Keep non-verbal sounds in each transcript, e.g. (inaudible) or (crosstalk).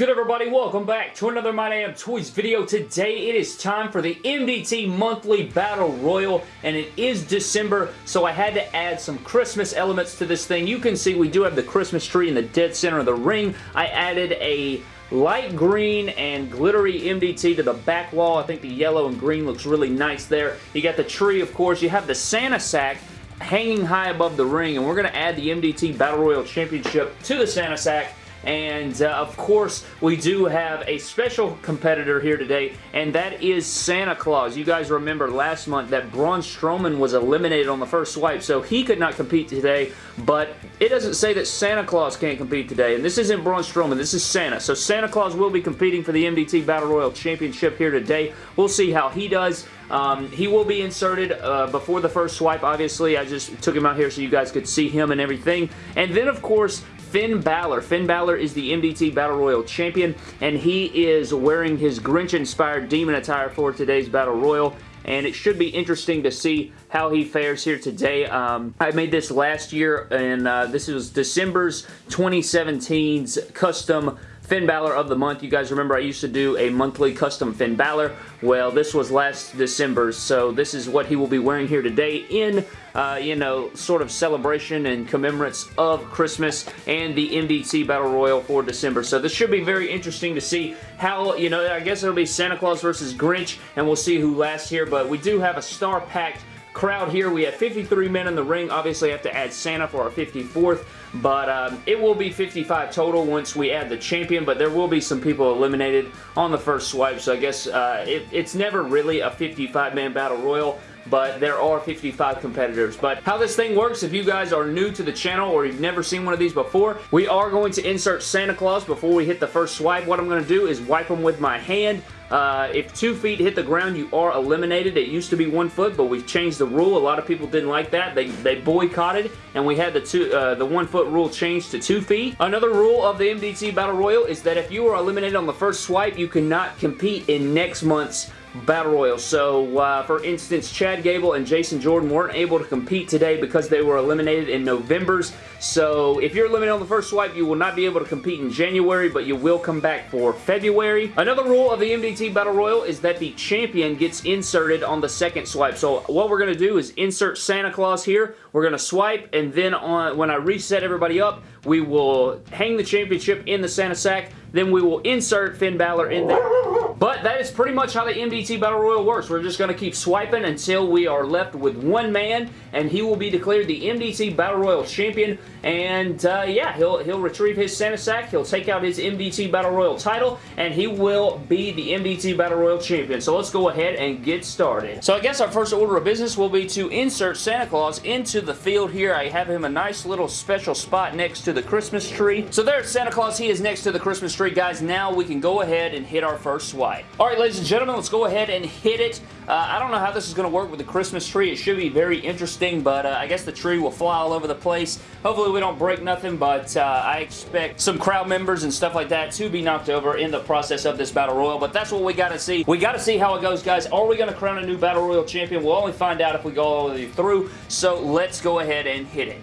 good everybody? Welcome back to another My Damn Toys video. Today it is time for the MDT Monthly Battle Royal and it is December so I had to add some Christmas elements to this thing. You can see we do have the Christmas tree in the dead center of the ring. I added a light green and glittery MDT to the back wall. I think the yellow and green looks really nice there. You got the tree of course. You have the Santa sack hanging high above the ring and we're going to add the MDT Battle Royal Championship to the Santa sack and uh, of course, we do have a special competitor here today, and that is Santa Claus. You guys remember last month that Braun Strowman was eliminated on the first swipe, so he could not compete today, but it doesn't say that Santa Claus can't compete today, and this isn't Braun Strowman, this is Santa. So Santa Claus will be competing for the MDT Battle Royal Championship here today. We'll see how he does. Um, he will be inserted uh, before the first swipe, obviously. I just took him out here so you guys could see him and everything. And then, of course, Finn Balor. Finn Balor is the MDT Battle Royal Champion, and he is wearing his Grinch-inspired demon attire for today's Battle Royal and it should be interesting to see how he fares here today. Um, I made this last year, and uh, this was December's 2017's custom Finn Balor of the month. You guys remember I used to do a monthly custom Finn Balor. Well, this was last December, so this is what he will be wearing here today in, uh, you know, sort of celebration and commemorates of Christmas and the MDT Battle Royal for December. So this should be very interesting to see how, you know, I guess it'll be Santa Claus versus Grinch, and we'll see who lasts here, but we do have a star-packed crowd here. We have 53 men in the ring. Obviously, have to add Santa for our 54th, but um, it will be 55 total once we add the champion, but there will be some people eliminated on the first swipe, so I guess uh, it, it's never really a 55-man battle royal but there are 55 competitors. But how this thing works, if you guys are new to the channel or you've never seen one of these before, we are going to insert Santa Claus before we hit the first swipe. What I'm going to do is wipe them with my hand. Uh, if two feet hit the ground, you are eliminated. It used to be one foot, but we've changed the rule. A lot of people didn't like that. They, they boycotted, and we had the two uh, the one foot rule changed to two feet. Another rule of the MDT Battle Royal is that if you are eliminated on the first swipe, you cannot compete in next month's Battle Royal. So, uh, for instance, Chad Gable and Jason Jordan weren't able to compete today because they were eliminated in November's. So, if you're eliminated on the first swipe, you will not be able to compete in January, but you will come back for February. Another rule of the MDT Battle Royal is that the champion gets inserted on the second swipe. So, what we're going to do is insert Santa Claus here. We're going to swipe, and then on when I reset everybody up, we will hang the championship in the Santa sack. Then we will insert Finn Balor in there. But that is pretty much how the MDT Battle Royal works. We're just going to keep swiping until we are left with one man, and he will be declared the MDT Battle Royal Champion. And uh, yeah, he'll, he'll retrieve his Santa Sack, he'll take out his MDT Battle Royal title, and he will be the MDT Battle Royal Champion. So let's go ahead and get started. So I guess our first order of business will be to insert Santa Claus into the field here. I have him a nice little special spot next to the Christmas tree. So there's Santa Claus. He is next to the Christmas tree. Guys, now we can go ahead and hit our first swipe. Alright, ladies and gentlemen, let's go ahead and hit it. Uh, I don't know how this is going to work with the Christmas tree. It should be very interesting, but uh, I guess the tree will fly all over the place. Hopefully we don't break nothing, but uh, I expect some crowd members and stuff like that to be knocked over in the process of this Battle Royal, but that's what we got to see. We got to see how it goes, guys. Are we going to crown a new Battle Royal champion? We'll only find out if we go all the way through, so let's go ahead and hit it.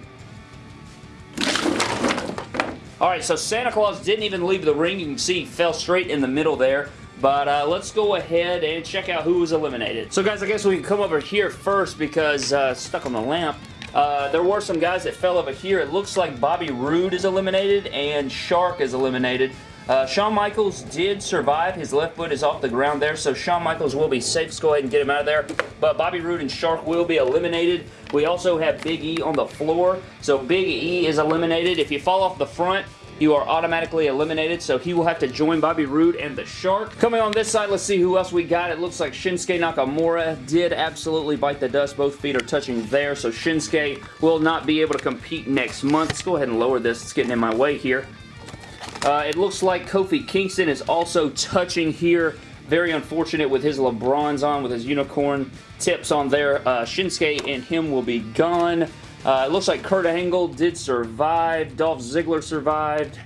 Alright, so Santa Claus didn't even leave the ring. You can see he fell straight in the middle there. But uh, let's go ahead and check out who was eliminated. So guys, I guess we can come over here first because uh, stuck on the lamp. Uh, there were some guys that fell over here. It looks like Bobby Roode is eliminated and Shark is eliminated. Uh, Shawn Michaels did survive. His left foot is off the ground there, so Shawn Michaels will be safe. Let's go ahead and get him out of there. But Bobby Roode and Shark will be eliminated. We also have Big E on the floor, so Big E is eliminated. If you fall off the front, you are automatically eliminated, so he will have to join Bobby Roode and the Shark. Coming on this side, let's see who else we got. It looks like Shinsuke Nakamura did absolutely bite the dust. Both feet are touching there, so Shinsuke will not be able to compete next month. Let's go ahead and lower this. It's getting in my way here. Uh, it looks like Kofi Kingston is also touching here. Very unfortunate with his LeBrons on, with his unicorn tips on there. Uh, Shinsuke and him will be gone. Uh, it looks like Kurt Angle did survive. Dolph Ziggler survived.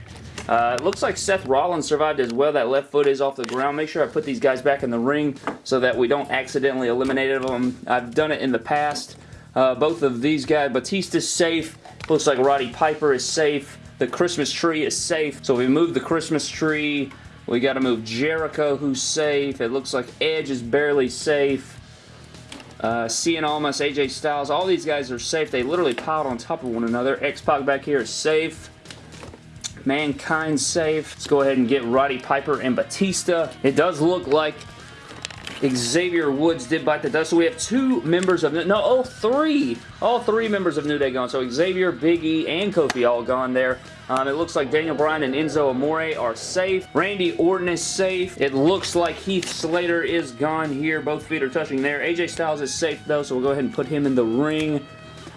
Uh, it looks like Seth Rollins survived as well. That left foot is off the ground. Make sure I put these guys back in the ring so that we don't accidentally eliminate them. I've done it in the past. Uh, both of these guys. Batista's safe. Looks like Roddy Piper is safe. The Christmas tree is safe. So we move the Christmas tree. We got to move Jericho, who's safe. It looks like Edge is barely safe. Uh, Cien Almas, AJ Styles, all these guys are safe. They literally piled on top of one another. X-Pac back here is safe. Mankind safe. Let's go ahead and get Roddy Piper and Batista. It does look like Xavier Woods did bite the dust. So we have two members of... No, oh, three. All three members of New Day gone. So Xavier, Big E, and Kofi all gone there. Um, it looks like Daniel Bryan and Enzo Amore are safe. Randy Orton is safe. It looks like Heath Slater is gone here. Both feet are touching there. AJ Styles is safe though, so we'll go ahead and put him in the ring.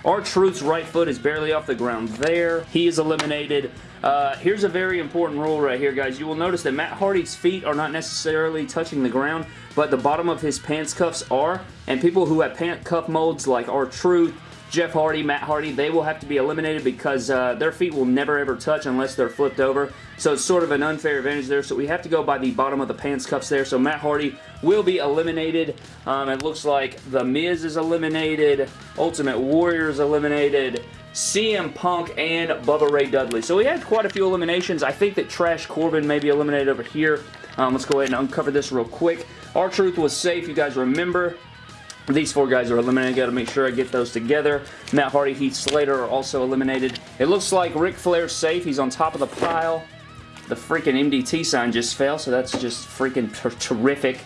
R-Truth's right foot is barely off the ground there. He is eliminated. Uh, here's a very important rule right here, guys. You will notice that Matt Hardy's feet are not necessarily touching the ground, but the bottom of his pants cuffs are, and people who have pant cuff molds like R-Truth, Jeff Hardy, Matt Hardy, they will have to be eliminated because uh, their feet will never ever touch unless they're flipped over. So it's sort of an unfair advantage there. So we have to go by the bottom of the pants cuffs there. So Matt Hardy will be eliminated. Um, it looks like The Miz is eliminated. Ultimate Warrior is eliminated. CM Punk and Bubba Ray Dudley. So we had quite a few eliminations. I think that Trash Corbin may be eliminated over here. Um, let's go ahead and uncover this real quick. R-Truth was safe. You guys remember these four guys are eliminated. Got to make sure I get those together. Matt Hardy, Heath Slater are also eliminated. It looks like Ric Flair's safe. He's on top of the pile. The freaking MDT sign just fell, so that's just freaking terrific.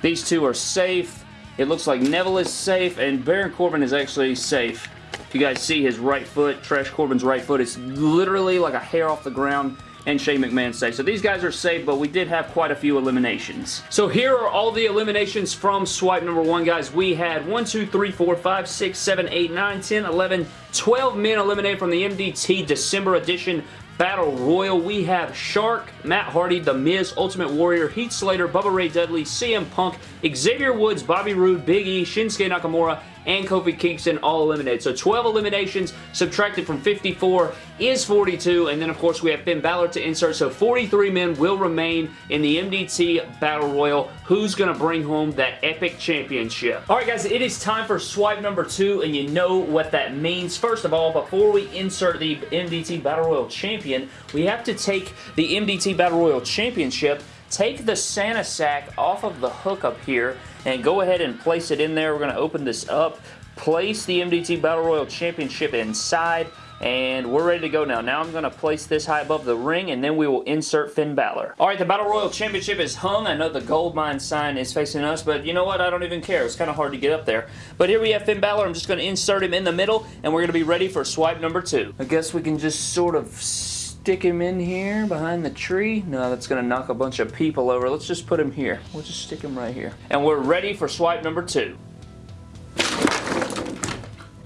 These two are safe. It looks like Neville is safe, and Baron Corbin is actually safe. You guys see his right foot, Trash Corbin's right foot, it's literally like a hair off the ground and Shane McMahon safe. So these guys are safe, but we did have quite a few eliminations. So here are all the eliminations from swipe number one, guys. We had 1, 2, 3, 4, 5, 6, 7, 8, 9, 10, 11, 12 men eliminated from the MDT December edition Battle Royal. We have Shark, Matt Hardy, The Miz, Ultimate Warrior, Heath Slater, Bubba Ray Dudley, CM Punk, Xavier Woods, Bobby Roode, Big E, Shinsuke Nakamura, and Kofi Kingston all eliminated. So 12 eliminations subtracted from 54 is 42. And then, of course, we have Finn Balor to insert. So 43 men will remain in the MDT Battle Royal. Who's going to bring home that epic championship? All right, guys, it is time for swipe number two, and you know what that means. First of all, before we insert the MDT Battle Royal champion, we have to take the MDT Battle Royal championship take the Santa sack off of the hook up here and go ahead and place it in there. We're going to open this up, place the MDT Battle Royal Championship inside, and we're ready to go now. Now I'm going to place this high above the ring, and then we will insert Finn Balor. Alright, the Battle Royal Championship is hung. I know the gold mine sign is facing us, but you know what? I don't even care. It's kind of hard to get up there. But here we have Finn Balor. I'm just going to insert him in the middle, and we're going to be ready for swipe number two. I guess we can just sort of stick him in here behind the tree. No, that's going to knock a bunch of people over. Let's just put him here. We'll just stick him right here. And we're ready for swipe number two.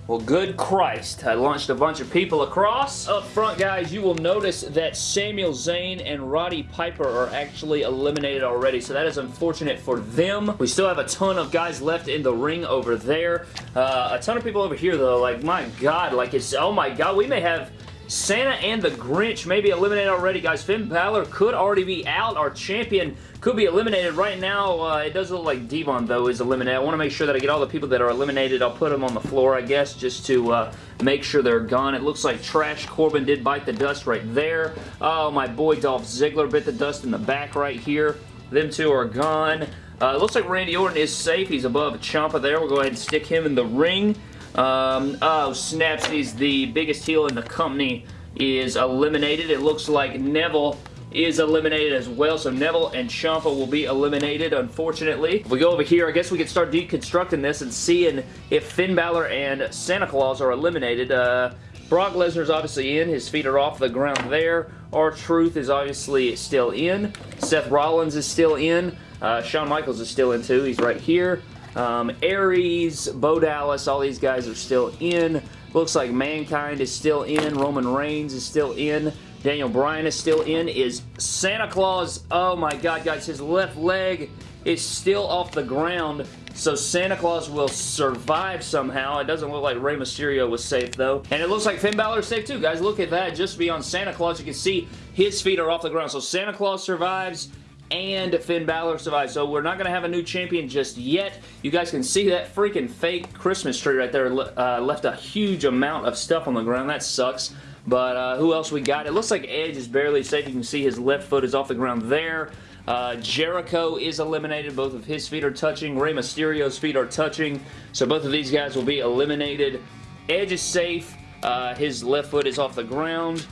Well, good Christ. I launched a bunch of people across. Up front, guys, you will notice that Samuel Zane and Roddy Piper are actually eliminated already, so that is unfortunate for them. We still have a ton of guys left in the ring over there. Uh, a ton of people over here, though. Like, my God, like, it's, oh my God, we may have Santa and the Grinch may be eliminated already, guys. Finn Balor could already be out. Our champion could be eliminated right now. Uh, it does look like D-Von, though, is eliminated. I want to make sure that I get all the people that are eliminated. I'll put them on the floor, I guess, just to uh, make sure they're gone. It looks like Trash Corbin did bite the dust right there. Oh, my boy Dolph Ziggler bit the dust in the back right here. Them two are gone. Uh, it looks like Randy Orton is safe. He's above Ciampa there. We'll go ahead and stick him in the ring. Um, oh, snaps, he's the biggest heel in the company is eliminated. It looks like Neville is eliminated as well. So Neville and Ciampa will be eliminated, unfortunately. If we go over here, I guess we can start deconstructing this and seeing if Finn Balor and Santa Claus are eliminated. Uh, Brock Lesnar's obviously in. His feet are off the ground there. R-Truth is obviously still in. Seth Rollins is still in. Uh, Shawn Michaels is still in too. He's right here. Um, Aries, Bo Dallas, all these guys are still in. Looks like Mankind is still in. Roman Reigns is still in. Daniel Bryan is still in. Is Santa Claus, oh my god guys, his left leg is still off the ground. So Santa Claus will survive somehow. It doesn't look like Rey Mysterio was safe though. And it looks like Finn Balor is safe too, guys. Look at that. Just beyond Santa Claus, you can see his feet are off the ground. So Santa Claus survives and Finn Balor survived. So we're not going to have a new champion just yet. You guys can see that freaking fake Christmas tree right there uh, left a huge amount of stuff on the ground. That sucks. But uh, who else we got? It looks like Edge is barely safe. You can see his left foot is off the ground there. Uh, Jericho is eliminated. Both of his feet are touching. Rey Mysterio's feet are touching. So both of these guys will be eliminated. Edge is safe. Uh, his left foot is off the ground.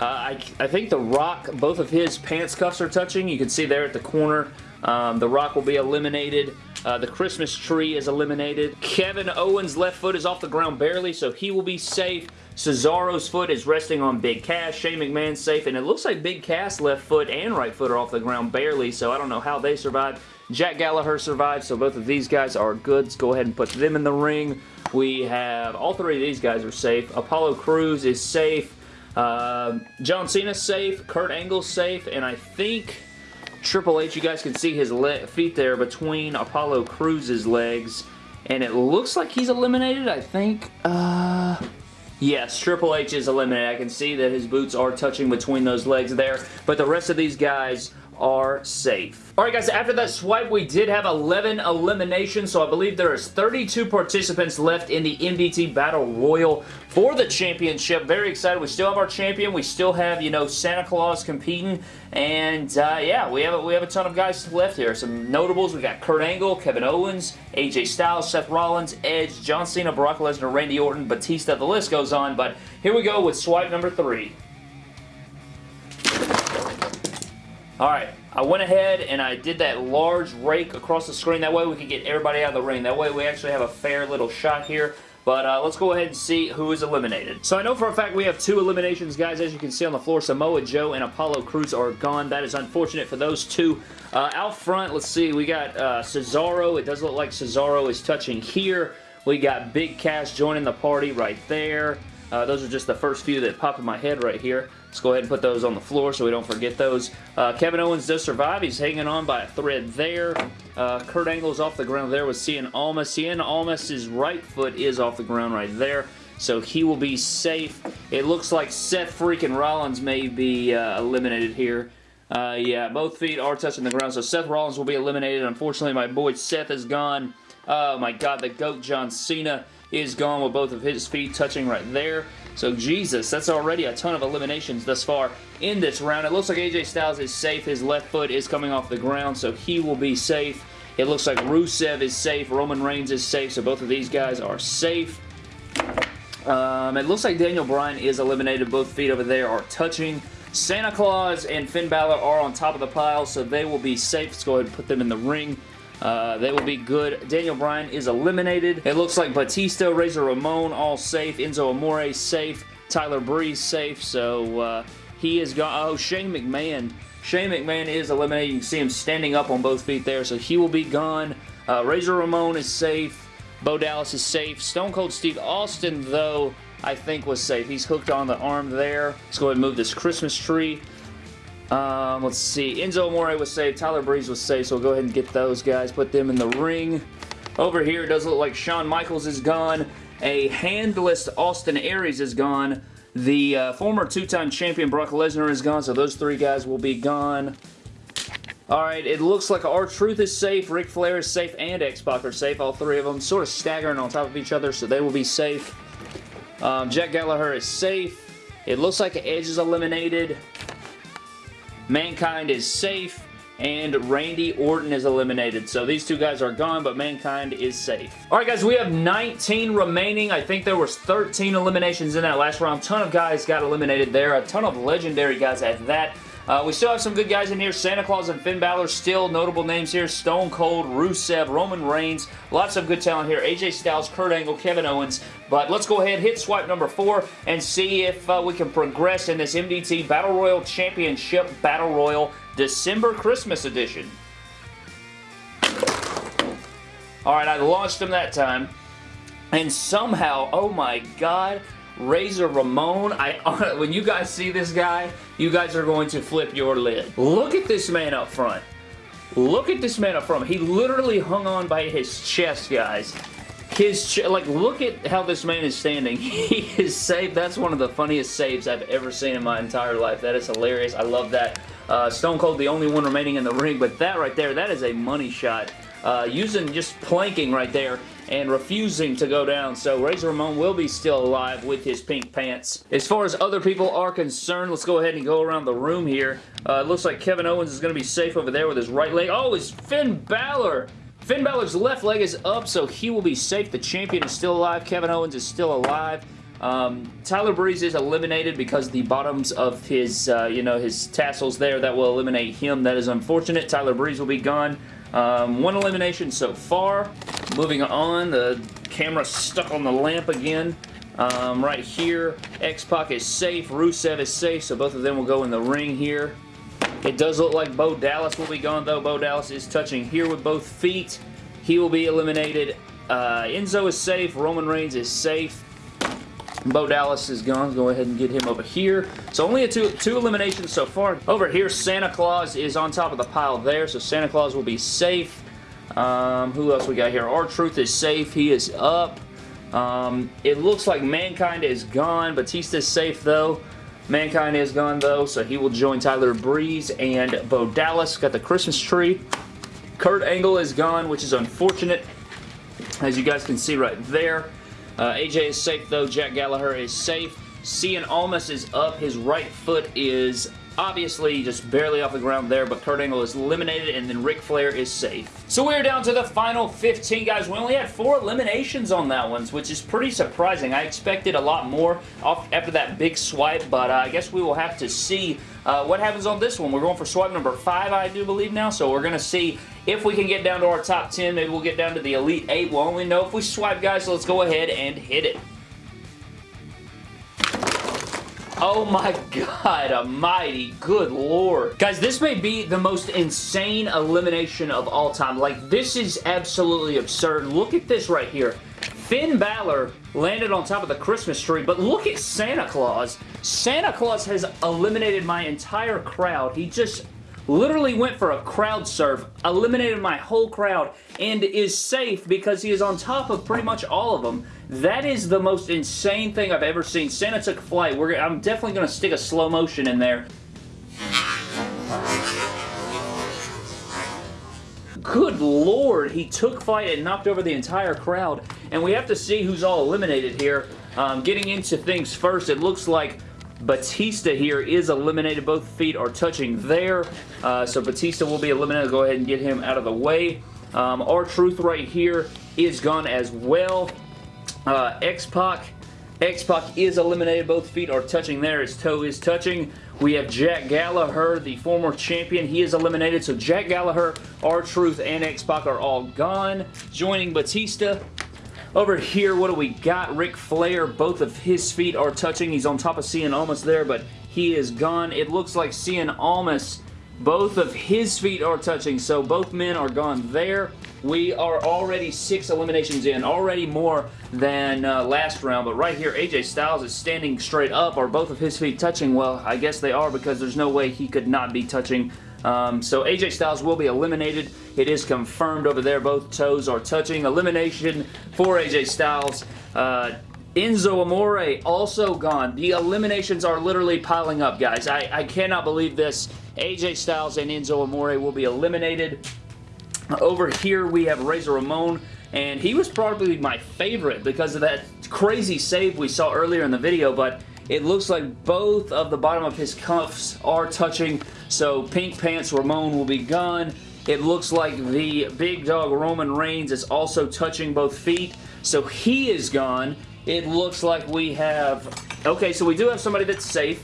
Uh, I, I, think The Rock, both of his pants cuffs are touching. You can see there at the corner. Um, the Rock will be eliminated. Uh, the Christmas tree is eliminated. Kevin Owens' left foot is off the ground barely, so he will be safe. Cesaro's foot is resting on Big Cass. Shane McMahon's safe, and it looks like Big Cass' left foot and right foot are off the ground barely, so I don't know how they survived. Jack Gallagher survived, so both of these guys are good. Let's go ahead and put them in the ring. We have, all three of these guys are safe. Apollo Crews is safe. Uh, John Cena's safe. Kurt Angle's safe, and I think Triple H, you guys can see his feet there between Apollo Crews's legs. And it looks like he's eliminated, I think. Uh, yes, Triple H is eliminated. I can see that his boots are touching between those legs there. But the rest of these guys are safe. Alright guys, after that swipe, we did have 11 eliminations, so I believe there is 32 participants left in the MDT Battle Royal for the championship. Very excited. We still have our champion. We still have, you know, Santa Claus competing, and uh, yeah, we have, a, we have a ton of guys left here. Some notables, we got Kurt Angle, Kevin Owens, AJ Styles, Seth Rollins, Edge, John Cena, Brock Lesnar, Randy Orton, Batista, the list goes on, but here we go with swipe number three. Alright, I went ahead and I did that large rake across the screen. That way we can get everybody out of the ring. That way we actually have a fair little shot here. But uh, let's go ahead and see who is eliminated. So I know for a fact we have two eliminations, guys. As you can see on the floor, Samoa Joe and Apollo Crews are gone. That is unfortunate for those two. Uh, out front, let's see. We got uh, Cesaro. It does look like Cesaro is touching here. We got Big Cass joining the party right there. Uh, those are just the first few that pop in my head right here. Let's go ahead and put those on the floor so we don't forget those. Uh, Kevin Owens does survive. He's hanging on by a thread there. Uh, Kurt Angle's off the ground there with Cien Almas. Cien Almas' right foot is off the ground right there. So he will be safe. It looks like Seth freaking Rollins may be uh, eliminated here. Uh, yeah, both feet are touching the ground, so Seth Rollins will be eliminated. Unfortunately, my boy Seth is gone. Oh my god, the GOAT John Cena is gone with both of his feet touching right there. So Jesus, that's already a ton of eliminations thus far in this round. It looks like AJ Styles is safe. His left foot is coming off the ground, so he will be safe. It looks like Rusev is safe. Roman Reigns is safe, so both of these guys are safe. Um, it looks like Daniel Bryan is eliminated. Both feet over there are touching. Santa Claus and Finn Balor are on top of the pile, so they will be safe. Let's go ahead and put them in the ring. Uh, they will be good. Daniel Bryan is eliminated. It looks like Batista, Razor Ramon all safe. Enzo Amore safe. Tyler Breeze safe. So uh, he is gone. Oh, Shane McMahon. Shane McMahon is eliminated. You can see him standing up on both feet there. So he will be gone. Uh, Razor Ramon is safe. Bo Dallas is safe. Stone Cold Steve Austin, though, I think was safe. He's hooked on the arm there. Let's go ahead and move this Christmas tree. Um, let's see. Enzo Amore was safe. Tyler Breeze was safe, so we'll go ahead and get those guys. Put them in the ring. Over here, it does look like Shawn Michaels is gone. A handless Austin Aries is gone. The uh, former two-time champion Brock Lesnar is gone, so those three guys will be gone. Alright, it looks like R-Truth is safe, Ric Flair is safe, and X-Pac are safe. All three of them sort of staggering on top of each other, so they will be safe. Um, Jack Gallagher is safe. It looks like Edge is eliminated. Mankind is safe, and Randy Orton is eliminated. So these two guys are gone, but Mankind is safe. Alright guys, we have 19 remaining. I think there was 13 eliminations in that last round. ton of guys got eliminated there. A ton of legendary guys at that. Uh, we still have some good guys in here. Santa Claus and Finn Balor, still notable names here. Stone Cold, Rusev, Roman Reigns. Lots of good talent here. AJ Styles, Kurt Angle, Kevin Owens. But let's go ahead, hit swipe number four, and see if uh, we can progress in this MDT Battle Royal Championship Battle Royal December Christmas Edition. Alright, I launched them that time. And somehow, oh my god, Razor Ramon. I (laughs) When you guys see this guy, you guys are going to flip your lid. Look at this man up front. Look at this man up front. He literally hung on by his chest, guys. His, like, look at how this man is standing. (laughs) He is saved. That's one of the funniest saves I've ever seen in my entire life. That is hilarious. I love that. Uh, Stone Cold, the only one remaining in the ring, but that right there, that is a money shot. uh, using just planking right there and refusing to go down. So Razor Ramon will be still alive with his pink pants. As far as other people are concerned, let's go ahead and go around the room here. Uh, it looks like Kevin Owens is going to be safe over there with his right leg. Oh, it's Finn Balor! Finn Balor's left leg is up, so he will be safe. The champion is still alive. Kevin Owens is still alive. Um, Tyler Breeze is eliminated because the bottoms of his, uh, you know, his tassels there, that will eliminate him. That is unfortunate. Tyler Breeze will be gone. Um, one elimination so far. Moving on, the camera stuck on the lamp again. Um, right here, X-Pac is safe, Rusev is safe, so both of them will go in the ring here. It does look like Bo Dallas will be gone, though. Bo Dallas is touching here with both feet. He will be eliminated. Uh, Enzo is safe. Roman Reigns is safe. Bo Dallas is gone. Go ahead and get him over here. So only a two, two eliminations so far. Over here, Santa Claus is on top of the pile there, so Santa Claus will be safe. Um, who else we got here? R-Truth is safe. He is up. Um, it looks like Mankind is gone. Batista is safe, though. Mankind is gone, though, so he will join Tyler Breeze and Bo Dallas. Got the Christmas tree. Kurt Angle is gone, which is unfortunate, as you guys can see right there. Uh, AJ is safe though. Jack Gallagher is safe. Cien Almas is up. His right foot is obviously just barely off the ground there, but Kurt Angle is eliminated, and then Ric Flair is safe. So we're down to the final 15, guys. We only had four eliminations on that one, which is pretty surprising. I expected a lot more after that big swipe, but uh, I guess we will have to see uh, what happens on this one. We're going for swipe number five, I do believe now, so we're going to see if we can get down to our top 10. Maybe we'll get down to the Elite 8. We'll only know if we swipe, guys, so let's go ahead and hit it. Oh my (laughs) god almighty, good lord. Guys, this may be the most insane elimination of all time. Like, this is absolutely absurd. Look at this right here. Finn Balor landed on top of the Christmas tree, but look at Santa Claus. Santa Claus has eliminated my entire crowd. He just literally went for a crowd surf, eliminated my whole crowd, and is safe because he is on top of pretty much all of them. That is the most insane thing I've ever seen. Santa took flight. We're, I'm definitely going to stick a slow motion in there. Good lord, he took flight and knocked over the entire crowd. And we have to see who's all eliminated here. Um, getting into things first, it looks like Batista here is eliminated. Both feet are touching there. Uh, so Batista will be eliminated. Go ahead and get him out of the way. Um, R-Truth right here is gone as well. Uh, X-Pac. X-Pac is eliminated. Both feet are touching there. His toe is touching. We have Jack Gallagher, the former champion. He is eliminated. So Jack Gallagher, R-Truth, and X-Pac are all gone. Joining Batista over here, what do we got? Ric Flair, both of his feet are touching. He's on top of Cien Almas there, but he is gone. It looks like Cien Almas, both of his feet are touching, so both men are gone there. We are already six eliminations in, already more than uh, last round, but right here, AJ Styles is standing straight up. Are both of his feet touching? Well, I guess they are because there's no way he could not be touching um, so AJ Styles will be eliminated. It is confirmed over there. Both toes are touching. Elimination for AJ Styles. Uh, Enzo Amore also gone. The eliminations are literally piling up, guys. I, I cannot believe this. AJ Styles and Enzo Amore will be eliminated. Over here, we have Razor Ramon, and he was probably my favorite because of that crazy save we saw earlier in the video, but it looks like both of the bottom of his cuffs are touching, so Pink Pants Ramon will be gone. It looks like the big dog Roman Reigns is also touching both feet, so he is gone. It looks like we have... Okay, so we do have somebody that's safe.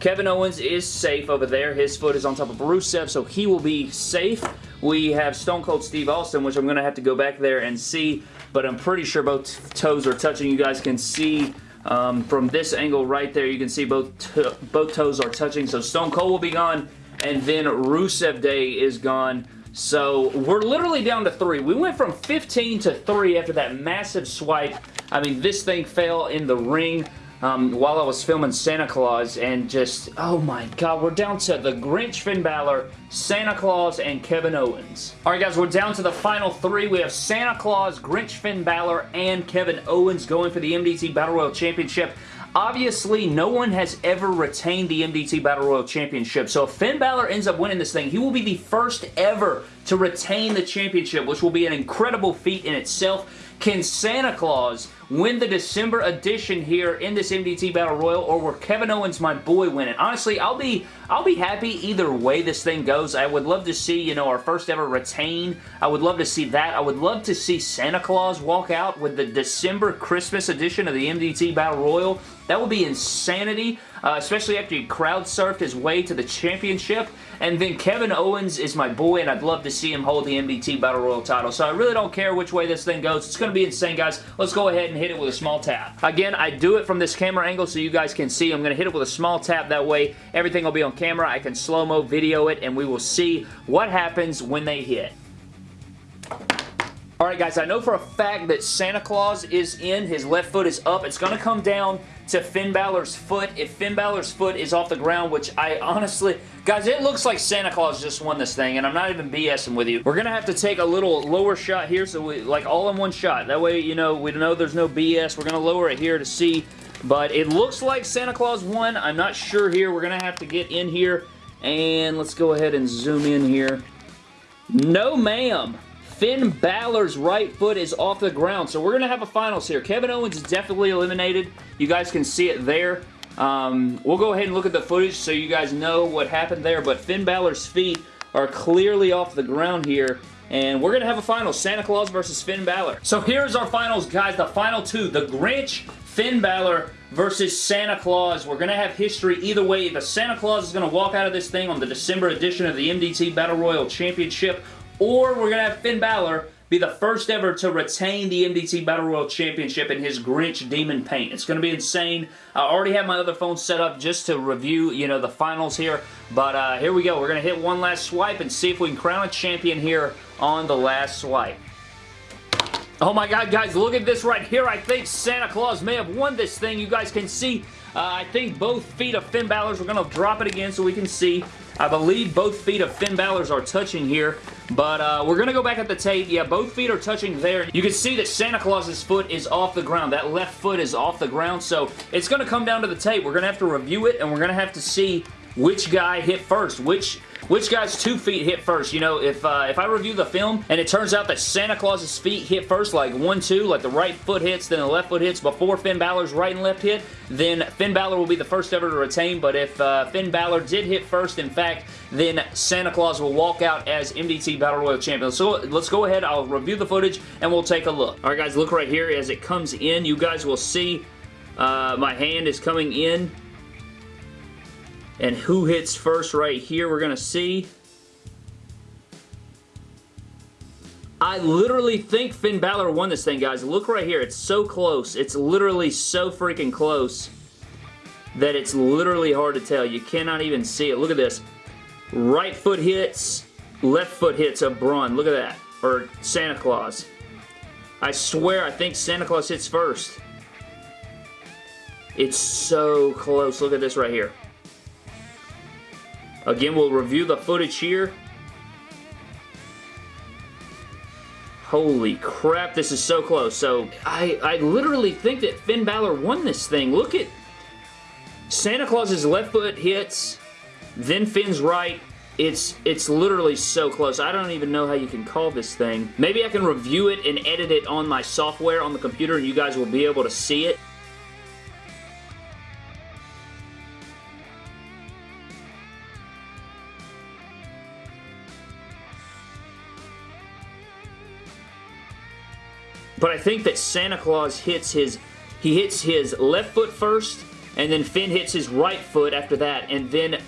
Kevin Owens is safe over there. His foot is on top of Rusev, so he will be safe. We have Stone Cold Steve Austin, which I'm going to have to go back there and see, but I'm pretty sure both toes are touching. You guys can see um, from this angle right there, you can see both, both toes are touching. So Stone Cold will be gone, and then Rusev Day is gone. So we're literally down to three. We went from 15 to three after that massive swipe. I mean, this thing fell in the ring um, while I was filming Santa Claus and just, oh my god, we're down to the Grinch Finn Balor, Santa Claus, and Kevin Owens. Alright guys, we're down to the final three. We have Santa Claus, Grinch Finn Balor, and Kevin Owens going for the MDT Battle Royal Championship. obviously no one has ever retained the MDT Battle Royal Championship, so if Finn Balor ends up winning this thing, he will be the first ever to retain the championship, which will be an incredible feat in itself. Can Santa Claus win the December edition here in this MDT Battle Royal, or will Kevin Owens, my boy, win it? Honestly, I'll be I'll be happy either way this thing goes. I would love to see, you know, our first ever retain. I would love to see that. I would love to see Santa Claus walk out with the December Christmas edition of the MDT Battle Royal. That would be insanity, uh, especially after he crowd surfed his way to the championship. And then Kevin Owens is my boy, and I'd love to see him hold the MDT Battle Royal title. So I really don't care which way this thing goes. It's going to be insane, guys. Let's go ahead and hit it with a small tap. Again, I do it from this camera angle so you guys can see. I'm going to hit it with a small tap. That way, everything will be on camera. I can slow-mo video it, and we will see what happens when they hit. Alright guys, I know for a fact that Santa Claus is in. His left foot is up. It's going to come down to Finn Balor's foot. If Finn Balor's foot is off the ground, which I honestly... Guys, it looks like Santa Claus just won this thing, and I'm not even BSing with you. We're going to have to take a little lower shot here, so we, like all in one shot. That way, you know, we know there's no BS. We're going to lower it here to see, but it looks like Santa Claus won. I'm not sure here. We're going to have to get in here, and let's go ahead and zoom in here. No, ma'am. Finn Balor's right foot is off the ground. So we're going to have a finals here. Kevin Owens is definitely eliminated. You guys can see it there. Um, we'll go ahead and look at the footage so you guys know what happened there. But Finn Balor's feet are clearly off the ground here. And we're going to have a final. Santa Claus versus Finn Balor. So here's our finals, guys. The final two. The Grinch, Finn Balor versus Santa Claus. We're going to have history either way. The Santa Claus is going to walk out of this thing on the December edition of the MDT Battle Royal Championship or we're going to have Finn Balor be the first ever to retain the MDT Battle Royal Championship in his Grinch Demon paint. It's going to be insane. I already have my other phone set up just to review, you know, the finals here. But uh, here we go. We're going to hit one last swipe and see if we can crown a champion here on the last swipe. Oh my god, guys, look at this right here. I think Santa Claus may have won this thing. You guys can see, uh, I think both feet of Finn Balor's. We're going to drop it again so we can see. I believe both feet of Finn Balor's are touching here, but uh, we're going to go back at the tape. Yeah, both feet are touching there. You can see that Santa Claus's foot is off the ground. That left foot is off the ground, so it's going to come down to the tape. We're going to have to review it, and we're going to have to see which guy hit first, which which guy's two feet hit first. You know, if uh, if I review the film and it turns out that Santa Claus's feet hit first, like one, two, like the right foot hits, then the left foot hits before Finn Balor's right and left hit, then Finn Balor will be the first ever to retain. But if uh, Finn Balor did hit first, in fact, then Santa Claus will walk out as MDT Battle Royal Champion. So let's go ahead. I'll review the footage and we'll take a look. All right, guys, look right here as it comes in. You guys will see uh, my hand is coming in and who hits first right here, we're going to see. I literally think Finn Balor won this thing, guys. Look right here. It's so close. It's literally so freaking close that it's literally hard to tell. You cannot even see it. Look at this. Right foot hits, left foot hits of Braun. Look at that. Or Santa Claus. I swear I think Santa Claus hits first. It's so close. Look at this right here. Again, we'll review the footage here. Holy crap, this is so close. So, I, I literally think that Finn Balor won this thing. Look at Santa Claus's left foot hits, then Finn's right. It's, it's literally so close. I don't even know how you can call this thing. Maybe I can review it and edit it on my software on the computer and you guys will be able to see it. But I think that Santa Claus hits his, he hits his left foot first, and then Finn hits his right foot after that, and then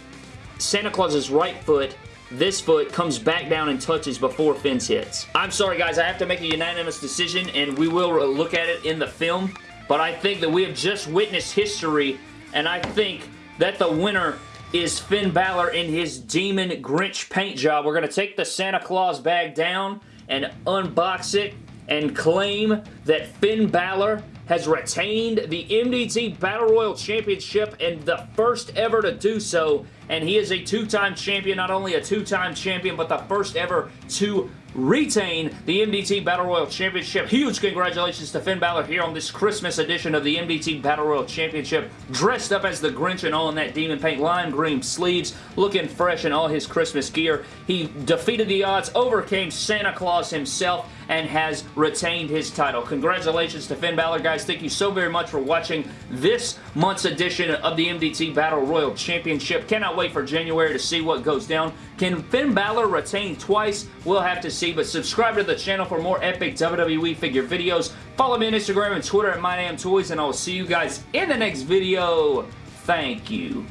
Santa Claus's right foot this foot comes back down and touches before Finn's hits. I'm sorry guys, I have to make a unanimous decision and we will look at it in the film, but I think that we have just witnessed history and I think that the winner is Finn Balor in his Demon Grinch paint job. We're going to take the Santa Claus bag down and unbox it and claim that Finn Balor has retained the MDT Battle Royal Championship and the first ever to do so. And he is a two-time champion, not only a two-time champion, but the first ever to retain the MDT Battle Royal Championship. Huge congratulations to Finn Balor here on this Christmas edition of the MDT Battle Royal Championship. Dressed up as the Grinch and all in that demon paint, lime green sleeves, looking fresh in all his Christmas gear. He defeated the odds, overcame Santa Claus himself, and has retained his title. Congratulations to Finn Balor, guys. Thank you so very much for watching this month's edition of the MDT Battle Royal Championship. Cannot wait for January to see what goes down. Can Finn Balor retain twice? We'll have to see, but subscribe to the channel for more epic WWE figure videos. Follow me on Instagram and Twitter at MyDamnToys, and I will see you guys in the next video. Thank you.